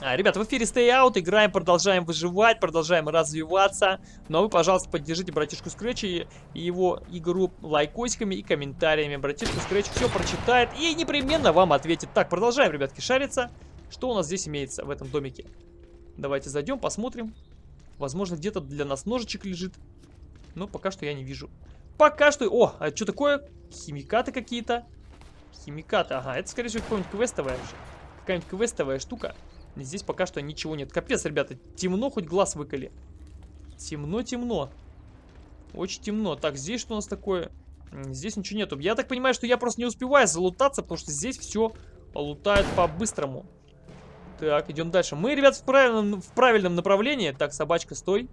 А, ребят, в эфире Stay Out, играем, продолжаем выживать, продолжаем развиваться. Ну а вы, пожалуйста, поддержите братишку Scratch и его игру лайкосиками и комментариями. Братишка Scratch все прочитает и непременно вам ответит. Так, продолжаем, ребятки, шариться. Что у нас здесь имеется в этом домике? Давайте зайдем, посмотрим. Возможно, где-то для нас ножичек лежит. Но пока что я не вижу. Пока что... О, а что такое? Химикаты какие-то. Химикаты, ага. Это, скорее всего, какая-нибудь квестовая. Какая-нибудь квестовая штука. Здесь пока что ничего нет. Капец, ребята, темно, хоть глаз выколи. Темно-темно. Очень темно. Так, здесь что у нас такое? Здесь ничего нету. Я так понимаю, что я просто не успеваю залутаться, потому что здесь все лутают по-быстрому. Так, идем дальше. Мы, ребят, в правильном, в правильном направлении. Так, собачка, стой.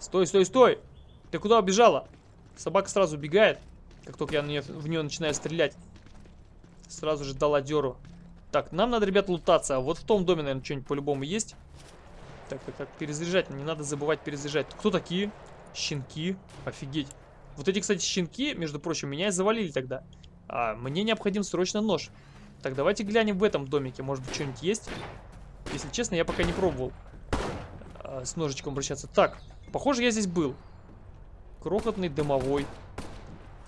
Стой, стой, стой. Ты куда убежала? Собака сразу убегает, как только я в нее, в нее начинаю стрелять. Сразу же дала деру. Так, нам надо, ребят, лутаться. Вот в том доме, наверное, что-нибудь по-любому есть. Так, так, так, перезаряжать. Не надо забывать перезаряжать. Кто такие? Щенки. Офигеть. Вот эти, кстати, щенки, между прочим, меня и завалили тогда. А, мне необходим срочно нож. Так, давайте глянем в этом домике. Может быть, что-нибудь есть? Если честно, я пока не пробовал. а, с ножичком обращаться. Так, похоже, я здесь был. Крохотный дымовой.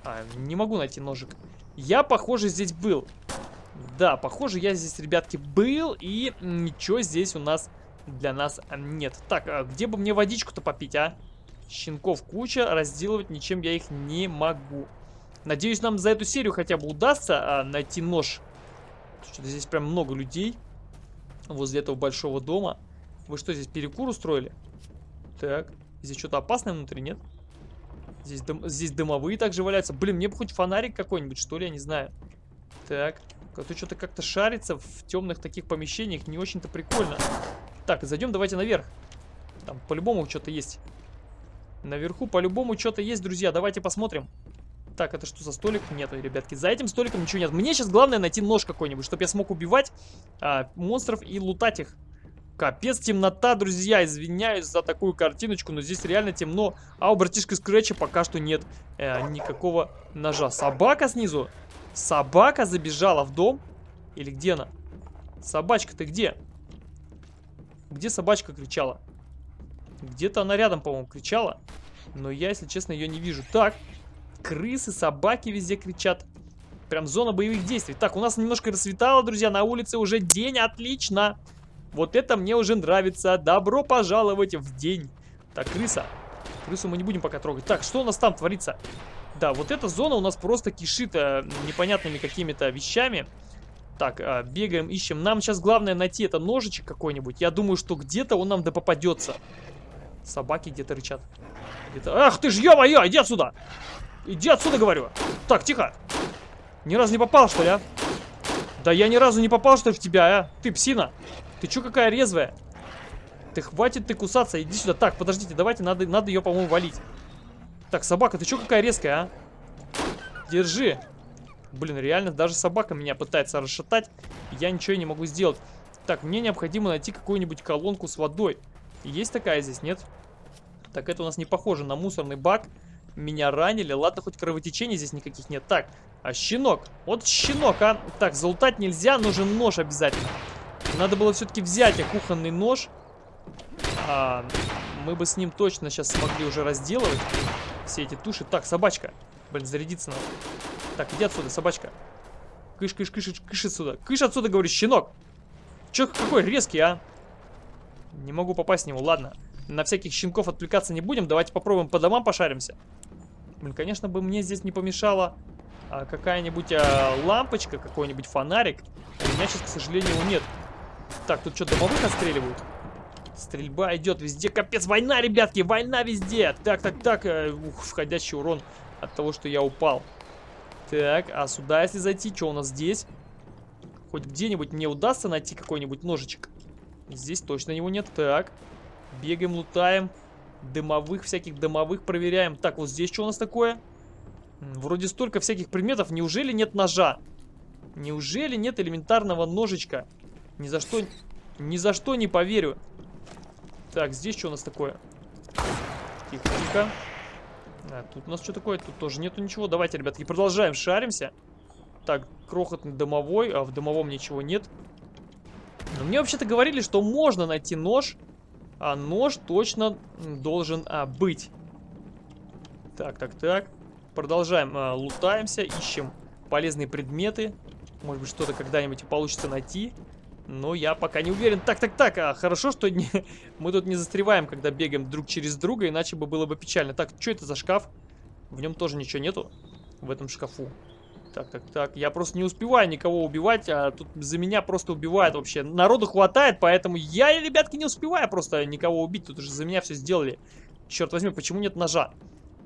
А, не могу найти ножик. Я, похоже, здесь был. Да, похоже, я здесь, ребятки, был. И ничего здесь у нас для нас нет. Так, а где бы мне водичку-то попить, а? Щенков куча, разделывать ничем я их не могу. Надеюсь, нам за эту серию хотя бы удастся а, найти нож. Что-то здесь прям много людей возле этого большого дома. Вы что, здесь перекур устроили? Так, здесь что-то опасное внутри, нет? Здесь, дым, здесь дымовые также валяются. Блин, мне бы хоть фонарик какой-нибудь, что ли, я не знаю. Так, тут что-то как-то шарится в темных таких помещениях, не очень-то прикольно. Так, зайдем давайте наверх. Там по-любому что-то есть. Наверху по-любому что-то есть, друзья. Давайте посмотрим. Так, это что за столик? Нет, ребятки, за этим столиком ничего нет. Мне сейчас главное найти нож какой-нибудь, чтобы я смог убивать а, монстров и лутать их. Капец, темнота, друзья, извиняюсь за такую картиночку, но здесь реально темно. А у братишка Скретча пока что нет э, никакого ножа. Собака снизу? Собака забежала в дом? Или где она? Собачка, ты где? Где собачка кричала? Где-то она рядом, по-моему, кричала. Но я, если честно, ее не вижу. Так, крысы, собаки везде кричат. Прям зона боевых действий. Так, у нас немножко рассветало, друзья. На улице уже день, отлично. Вот это мне уже нравится. Добро пожаловать в день. Так, крыса. Крысу мы не будем пока трогать. Так, что у нас там творится? Да, вот эта зона у нас просто кишит э, непонятными какими-то вещами. Так, э, бегаем, ищем. Нам сейчас главное найти это ножичек какой-нибудь. Я думаю, что где-то он нам да попадется. Собаки где-то рычат. Где Ах ты ж, ё-моё, иди отсюда! Иди отсюда, говорю. Так, тихо. Ни разу не попал, что ли, а? Да я ни разу не попал, что ли, в тебя, а? Ты псина. Ты чё какая резвая? Ты хватит ты кусаться, иди сюда. Так, подождите, давайте, надо, надо ее, по-моему, валить. Так, собака, ты чё какая резкая, а? Держи. Блин, реально, даже собака меня пытается расшатать. Я ничего не могу сделать. Так, мне необходимо найти какую-нибудь колонку с водой. Есть такая здесь, нет? Так, это у нас не похоже на мусорный бак. Меня ранили. Ладно, хоть кровотечений здесь никаких нет. Так, а щенок. Вот щенок, а. Так, залутать нельзя, нужен нож обязательно. Надо было все-таки взять а, кухонный нож. А, мы бы с ним точно сейчас смогли уже разделывать все эти туши. Так, собачка. Блин, зарядиться надо. Так, иди отсюда, собачка. Кыш, кыш, кыш, кыш отсюда. Кыш отсюда, говорю, щенок. Че какой резкий, а? Не могу попасть в него, ладно. На всяких щенков отвлекаться не будем. Давайте попробуем по домам пошаримся. Блин, конечно бы мне здесь не помешала а, какая-нибудь а, лампочка, какой-нибудь фонарик. У меня сейчас, к сожалению, нет. Так, тут что, домовых отстреливают? Стрельба идет везде. Капец, война, ребятки, война везде. Так, так, так. Э, ух, входящий урон от того, что я упал. Так, а сюда, если зайти, что у нас здесь? Хоть где-нибудь мне удастся найти какой-нибудь ножичек. Здесь точно его нет. Так, бегаем, лутаем. Дымовых, всяких дымовых проверяем. Так, вот здесь что у нас такое? Вроде столько всяких предметов. Неужели нет ножа? Неужели нет элементарного ножичка? Ни за что, ни за что не поверю. Так, здесь что у нас такое? Тихо, тихо. А, тут у нас что такое? Тут тоже нету ничего. Давайте, ребятки, продолжаем, шаримся. Так, крохотный домовой, а в домовом ничего нет. Но мне вообще-то говорили, что можно найти нож а нож точно должен а, быть. Так, так, так. Продолжаем, а, лутаемся, ищем полезные предметы. Может быть, что-то когда-нибудь получится найти. Но я пока не уверен. Так, так, так, а, хорошо, что не, мы тут не застреваем, когда бегаем друг через друга, иначе бы было бы печально. Так, что это за шкаф? В нем тоже ничего нету, в этом шкафу. Так, так, так. Я просто не успеваю никого убивать, а тут за меня просто убивают вообще. Народу хватает, поэтому я, ребятки, не успеваю просто никого убить. Тут уже за меня все сделали. Черт возьми, почему нет ножа?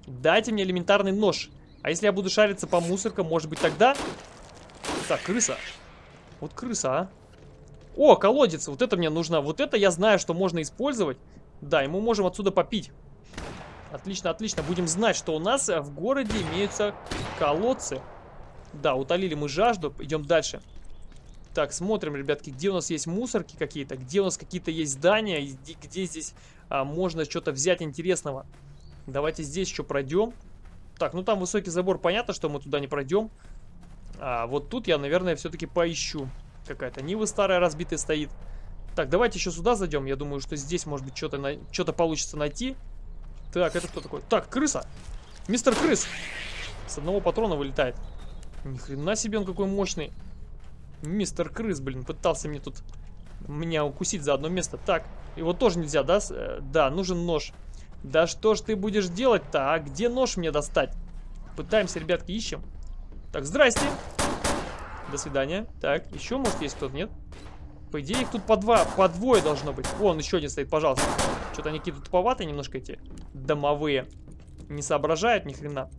Дайте мне элементарный нож. А если я буду шариться по мусоркам, может быть тогда... Так, крыса. Вот крыса, а. О, колодец. Вот это мне нужно. Вот это я знаю, что можно использовать. Да, и мы можем отсюда попить. Отлично, отлично. Будем знать, что у нас в городе имеются колодцы. Да, утолили мы жажду. Идем дальше. Так, смотрим, ребятки, где у нас есть мусорки какие-то, где у нас какие-то есть здания, где, где здесь а, можно что-то взять интересного. Давайте здесь еще пройдем. Так, ну там высокий забор, понятно, что мы туда не пройдем. А вот тут я, наверное, все-таки поищу. Какая-то Нива старая разбитая стоит. Так, давайте еще сюда зайдем. Я думаю, что здесь, может быть, что-то на... что получится найти. Так, это кто такой? Так, крыса. Мистер Крыс. С одного патрона вылетает. Ни хрена себе он какой мощный. Мистер Крыс, блин, пытался мне тут меня укусить за одно место. Так, его тоже нельзя, да? Э, да, нужен нож. Да что ж ты будешь делать-то, а? Где нож мне достать? Пытаемся, ребятки, ищем. Так, здрасте. До свидания. Так, еще, может, есть кто-то, нет? По идее, их тут по два, по двое должно быть. Вон, еще один стоит, пожалуйста. Что-то они какие-то туповатые немножко эти домовые. Не соображают ни хрена.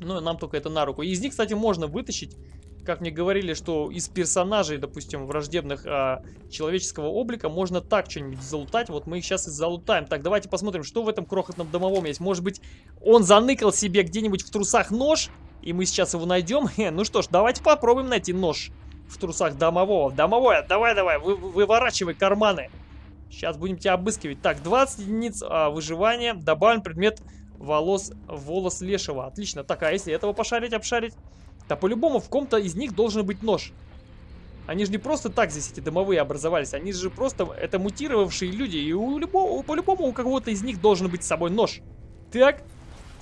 Ну, нам только это на руку. Из них, кстати, можно вытащить как мне говорили, что из персонажей, допустим, враждебных а, человеческого облика можно так что-нибудь залутать. Вот мы их сейчас и залутаем. Так, давайте посмотрим, что в этом крохотном домовом есть. Может быть, он заныкал себе где-нибудь в трусах нож, и мы сейчас его найдем? ну что ж, давайте попробуем найти нож в трусах домового. Домовое, давай-давай, вы, выворачивай карманы. Сейчас будем тебя обыскивать. Так, 20 единиц а, выживания. Добавим предмет волос, волос лешего. Отлично. Так, а если этого пошарить, обшарить? Да по-любому в ком-то из них должен быть нож. Они же не просто так здесь эти домовые образовались, они же просто это мутировавшие люди. И у по-любому у кого-то из них должен быть с собой нож. Так,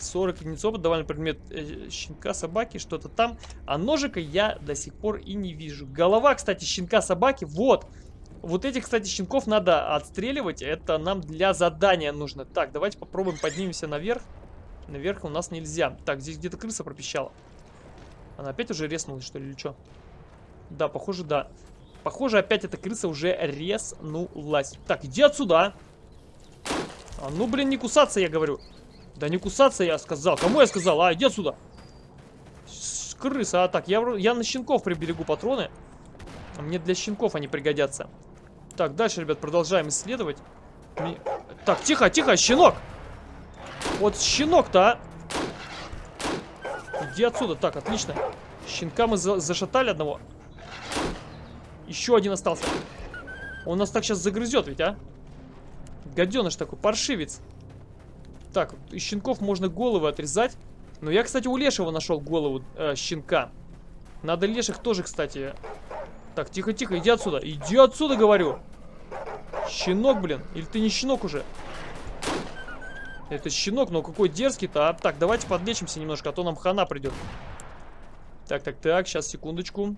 40 единиц опыта, довольно предмет э, щенка, собаки, что-то там. А ножика я до сих пор и не вижу. Голова, кстати, щенка, собаки, вот. Вот этих, кстати, щенков надо отстреливать, это нам для задания нужно. Так, давайте попробуем поднимемся наверх. Наверх у нас нельзя. Так, здесь где-то крыса пропищала. Она опять уже резнулась, что ли, или что? Да, похоже, да. Похоже, опять эта крыса уже резнулась. Так, иди отсюда. А ну, блин, не кусаться, я говорю. Да не кусаться, я сказал. Кому я сказал? А, иди отсюда. С крыса. А так, я, я на щенков приберегу патроны. Мне для щенков они пригодятся. Так, дальше, ребят, продолжаем исследовать. Так, тихо, тихо, щенок. Вот щенок-то, а. Иди отсюда. Так, отлично. Щенка мы за зашатали одного. Еще один остался. Он нас так сейчас загрызет ведь, а? Гаденыш такой, паршивец. Так, из щенков можно головы отрезать. Но я, кстати, у Лешего нашел голову э, щенка. Надо Леших тоже, кстати. Так, тихо-тихо, иди отсюда. Иди отсюда, говорю. Щенок, блин. Или ты не щенок уже? Это щенок, но какой дерзкий-то. А? Так, давайте подлечимся немножко, а то нам хана придет. Так, так, так, сейчас, секундочку.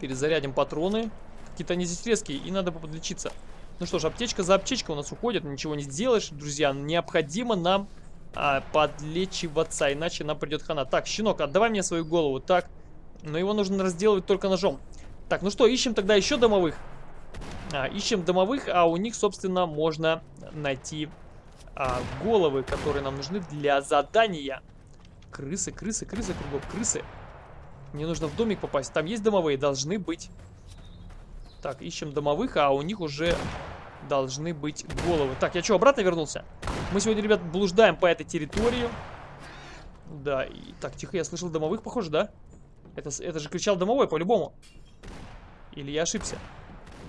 Перезарядим патроны. Какие-то они здесь резкие, и надо подлечиться. Ну что ж, аптечка за аптечкой у нас уходит, ничего не сделаешь, друзья. Необходимо нам а, подлечиваться, иначе нам придет хана. Так, щенок, отдавай мне свою голову. Так, но его нужно разделывать только ножом. Так, ну что, ищем тогда еще домовых. А, ищем домовых, а у них, собственно, можно найти а, головы, которые нам нужны для задания. Крысы, крысы, крысы кругом, крысы. Мне нужно в домик попасть. Там есть домовые? Должны быть. Так, ищем домовых, а у них уже должны быть головы. Так, я что, обратно вернулся? Мы сегодня, ребят, блуждаем по этой территории. Да, и... Так, тихо, я слышал домовых, похоже, да? Это, это же кричал домовой, по-любому. Или я ошибся?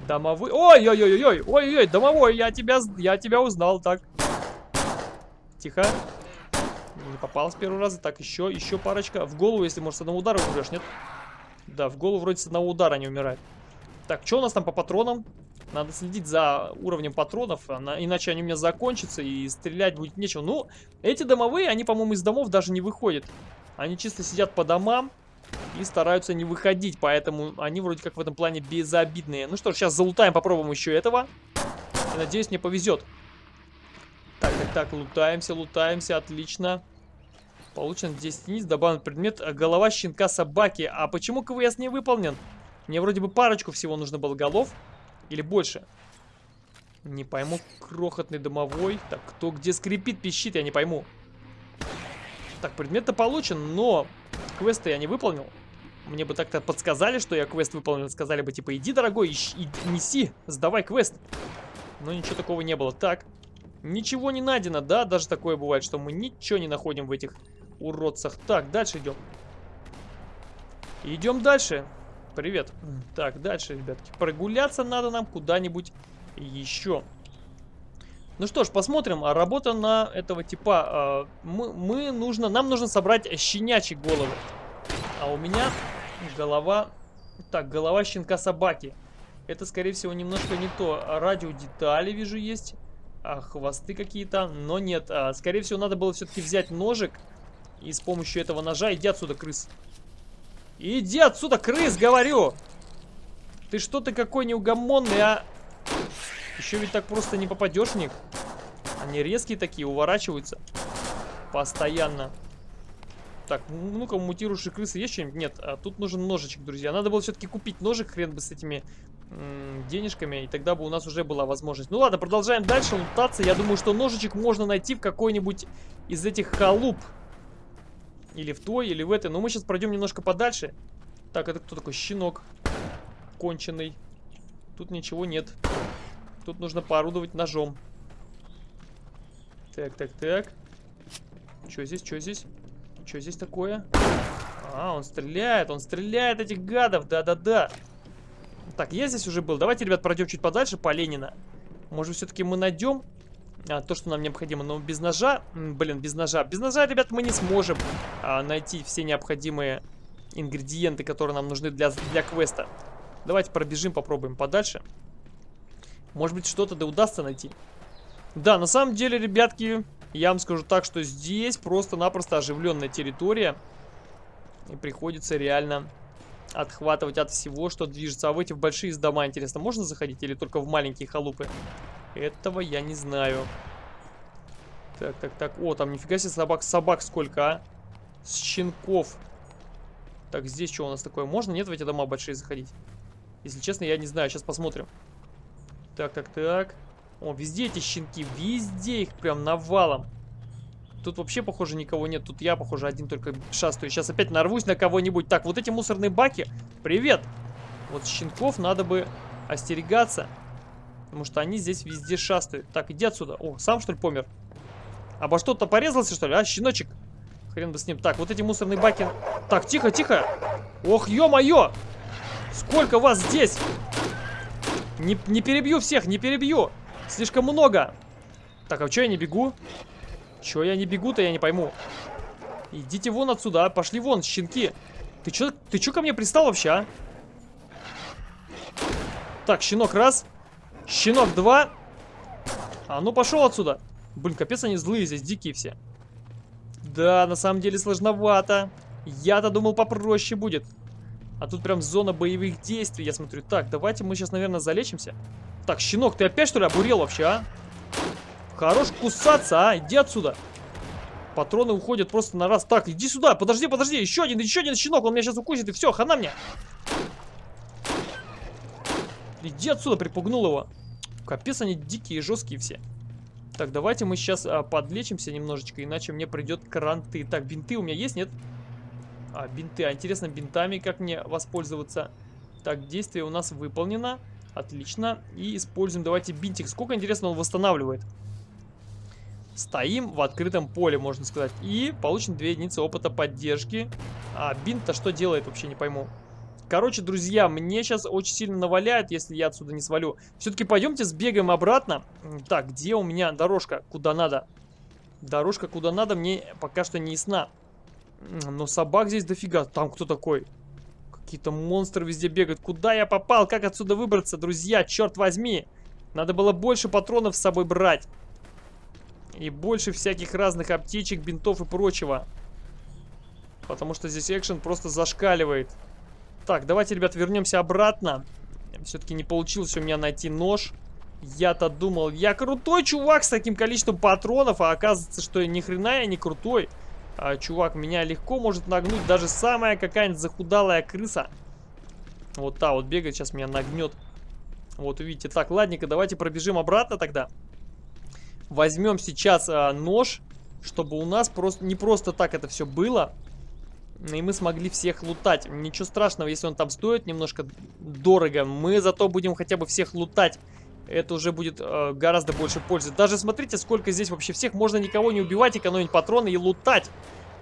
Домовой... Ой-ой-ой-ой! Ой-ой-ой, домовой, я тебя, я тебя узнал, так. Тихо. Не попал с первого раза. Так, еще, еще парочка. В голову, если, может, с одного удара умрешь, нет? Да, в голову вроде с одного удара не умирает. Так, что у нас там по патронам? Надо следить за уровнем патронов, иначе они у меня закончатся и стрелять будет нечего. Ну, эти домовые, они, по-моему, из домов даже не выходят. Они чисто сидят по домам и стараются не выходить, поэтому они вроде как в этом плане безобидные. Ну что ж, сейчас залутаем, попробуем еще этого. И надеюсь, мне повезет. Так, так, так, лутаемся, лутаемся, отлично. Получен 10 единиц, добавлен предмет э, голова щенка собаки. А почему КВС не выполнен? Мне вроде бы парочку всего нужно было голов. Или больше? Не пойму, крохотный домовой. Так, кто где скрипит, пищит, я не пойму. Так, предмет-то получен, но квест я не выполнил. Мне бы так-то подсказали, что я квест выполнил. Сказали бы, типа, иди, дорогой, ищ, и, неси, сдавай квест. Но ничего такого не было. Так, Ничего не найдено, да? Даже такое бывает, что мы ничего не находим в этих уродцах. Так, дальше идем. Идем дальше. Привет. Так, дальше, ребятки. Прогуляться надо нам куда-нибудь еще. Ну что ж, посмотрим. А работа на этого типа. А, мы, мы нужно, нам нужно собрать щенячьи головы. А у меня голова... Так, голова щенка собаки. Это, скорее всего, немножко не то. Радиодетали, вижу, есть. А, хвосты какие-то. Но нет. А, скорее всего, надо было все-таки взять ножик. И с помощью этого ножа... Иди отсюда, крыс. Иди отсюда, крыс, говорю! Ты что ты какой неугомонный, а? Еще ведь так просто не попадешь в них. Они резкие такие, уворачиваются. Постоянно. Так, ну-ка, мутирующие крысы есть что-нибудь? Нет, а тут нужен ножичек, друзья. Надо было все-таки купить ножик, хрен бы с этими денежками, и тогда бы у нас уже была возможность. Ну ладно, продолжаем дальше лутаться. Я думаю, что ножичек можно найти в какой-нибудь из этих халуп. Или в той, или в этой. Но мы сейчас пройдем немножко подальше. Так, это кто такой? Щенок. Конченый. Тут ничего нет. Тут нужно поорудовать ножом. Так, так, так. Что здесь, что здесь? Что здесь такое? А, он стреляет, он стреляет этих гадов, да-да-да. Так, я здесь уже был. Давайте, ребят, пройдем чуть подальше по Ленина. Может, все-таки мы найдем а, то, что нам необходимо. Но без ножа... Блин, без ножа. Без ножа, ребят, мы не сможем а, найти все необходимые ингредиенты, которые нам нужны для, для квеста. Давайте пробежим, попробуем подальше. Может быть, что-то да удастся найти. Да, на самом деле, ребятки, я вам скажу так, что здесь просто-напросто оживленная территория. И приходится реально отхватывать от всего, что движется. А в эти большие дома, интересно, можно заходить или только в маленькие халупы? Этого я не знаю. Так, так, так. О, там нифига себе собак. Собак сколько, а? С щенков. Так, здесь что у нас такое? Можно, нет, в эти дома большие заходить? Если честно, я не знаю. Сейчас посмотрим. Так, так, так. О, везде эти щенки. Везде их прям навалом. Тут вообще, похоже, никого нет. Тут я, похоже, один только шастаю. Сейчас опять нарвусь на кого-нибудь. Так, вот эти мусорные баки. Привет! Вот щенков надо бы остерегаться. Потому что они здесь везде шастают. Так, иди отсюда. О, сам что ли помер? Обо что-то порезался, что ли? А, щеночек? Хрен бы с ним. Так, вот эти мусорные баки. Так, тихо, тихо. Ох, ё-моё! Сколько вас здесь? Не, не перебью всех, не перебью. Слишком много. Так, а что я не бегу? Чё я не бегу-то, я не пойму. Идите вон отсюда, а. пошли вон, щенки. Ты чё, ты чё ко мне пристал вообще, а? Так, щенок раз. Щенок два. А ну пошел отсюда. Блин, капец они злые здесь, дикие все. Да, на самом деле сложновато. Я-то думал попроще будет. А тут прям зона боевых действий, я смотрю. Так, давайте мы сейчас, наверное, залечимся. Так, щенок, ты опять что ли обурел вообще, а? Хорош кусаться, а? Иди отсюда. Патроны уходят просто на раз. Так, иди сюда. Подожди, подожди. Еще один, еще один щенок. Он меня сейчас укусит. И все, хана мне. Иди отсюда, припугнул его. Капец, они дикие, жесткие все. Так, давайте мы сейчас а, подлечимся немножечко, иначе мне придет кранты. Так, бинты у меня есть, нет? А, бинты. А интересно, бинтами как мне воспользоваться? Так, действие у нас выполнено. Отлично. И используем, давайте, бинтик. Сколько, интересно, он восстанавливает? Стоим в открытом поле, можно сказать. И получим 2 единицы опыта поддержки. А бинт-то что делает, вообще не пойму. Короче, друзья, мне сейчас очень сильно наваляет, если я отсюда не свалю. Все-таки пойдемте сбегаем обратно. Так, где у меня дорожка? Куда надо? Дорожка куда надо мне пока что не ясна. Но собак здесь дофига. Там кто такой? Какие-то монстры везде бегают. Куда я попал? Как отсюда выбраться, друзья? Черт возьми. Надо было больше патронов с собой брать. И больше всяких разных аптечек, бинтов и прочего. Потому что здесь экшен просто зашкаливает. Так, давайте, ребят, вернемся обратно. Все-таки не получилось у меня найти нож. Я-то думал, я крутой чувак с таким количеством патронов, а оказывается, что ни хрена я не крутой. А, чувак, меня легко может нагнуть даже самая какая-нибудь захудалая крыса. Вот та вот бегает, сейчас меня нагнет. Вот увидите. Так, ладненько, давайте пробежим обратно тогда возьмем сейчас а, нож, чтобы у нас просто не просто так это все было. И мы смогли всех лутать. Ничего страшного, если он там стоит немножко дорого. Мы зато будем хотя бы всех лутать. Это уже будет э, гораздо больше пользы. Даже смотрите, сколько здесь вообще всех. Можно никого не убивать, экономить патроны и лутать.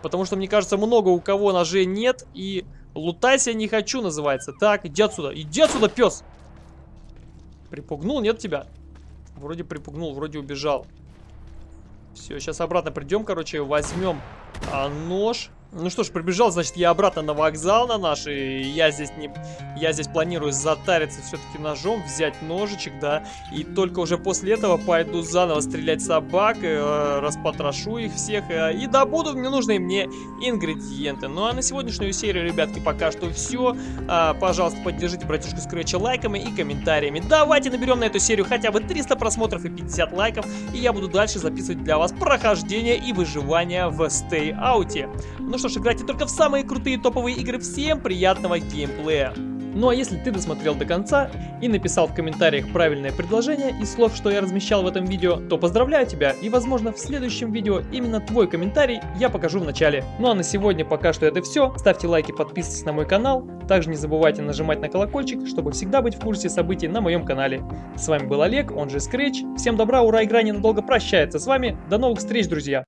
Потому что, мне кажется, много у кого ножей нет. И лутайся не хочу называется. Так, иди отсюда. Иди отсюда, пес. Припугнул, нет тебя? Вроде припугнул, вроде убежал. Все, сейчас обратно придем, короче, возьмем а, нож. Ну что ж, прибежал, значит, я обратно на вокзал на наш, и я здесь не... Я здесь планирую затариться все-таки ножом, взять ножичек, да, и только уже после этого пойду заново стрелять собак, э, распотрошу их всех, э, и добуду ненужные мне ингредиенты. Ну а на сегодняшнюю серию, ребятки, пока что все. А, пожалуйста, поддержите братишку Скретча лайками и комментариями. Давайте наберем на эту серию хотя бы 300 просмотров и 50 лайков, и я буду дальше записывать для вас прохождение и выживание в Stay Out. Ну что ж, играйте только в самые крутые топовые игры. Всем приятного геймплея! Ну а если ты досмотрел до конца и написал в комментариях правильное предложение из слов, что я размещал в этом видео, то поздравляю тебя и возможно в следующем видео именно твой комментарий я покажу в начале. Ну а на сегодня пока что это все. Ставьте лайки, подписывайтесь на мой канал. Также не забывайте нажимать на колокольчик, чтобы всегда быть в курсе событий на моем канале. С вами был Олег, он же Scratch. Всем добра, ура, игра ненадолго прощается с вами. До новых встреч, друзья!